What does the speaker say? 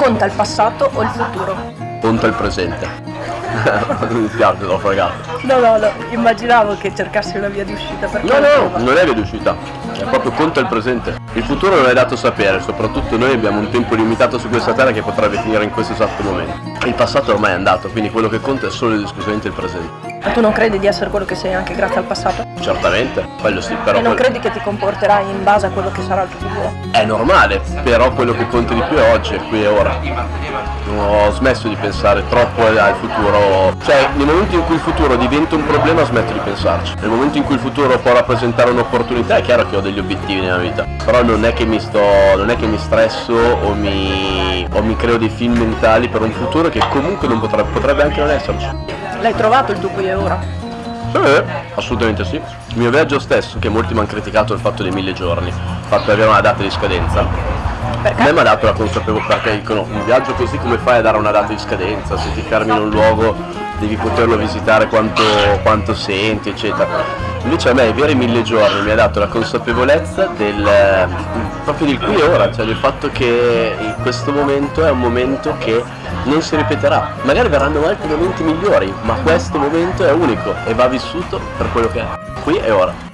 Conta il passato o il futuro? Conta il presente. mi spiace, l'ho fregato. No, no, no, immaginavo che cercassi una via di uscita per No, no, non è via di uscita. È proprio conta il presente. Il futuro non è dato sapere, soprattutto noi abbiamo un tempo limitato su questa terra che potrebbe finire in questo esatto momento. Il passato ormai è andato, quindi quello che conta è solo ed esclusivamente il presente. Ma tu non credi di essere quello che sei anche grazie al passato? Certamente, quello sì, però... E non credi che ti comporterai in base a quello che sarà il tuo futuro? È normale, però quello che conta di più è oggi, è qui e ora. Ho smesso di pensare troppo al futuro, cioè nel momento in cui il futuro diventa un problema smetto di pensarci. Nel momento in cui il futuro può rappresentare un'opportunità è chiaro che ho degli obiettivi nella vita, però non è che mi sto, non è che mi stresso o mi, o mi creo dei film mentali per un futuro che comunque non potrebbe, potrebbe anche non esserci. L'hai trovato il tuo qui e ora? Eh, assolutamente sì. Il mio viaggio stesso, che molti mi hanno criticato il fatto dei mille giorni, fatto di avere una data di scadenza, a me Perché? mi ha dato la consapevolezza perché dicono un viaggio così come fai a dare una data di scadenza, se ti fermi in un luogo devi poterlo visitare quanto, quanto senti, eccetera. Invece a me avere mille giorni mi ha dato la consapevolezza del proprio del qui e ora, cioè del fatto che questo momento è un momento che non si ripeterà. Magari verranno altri momenti migliori, ma questo momento è unico e va vissuto per quello che è. Qui e ora.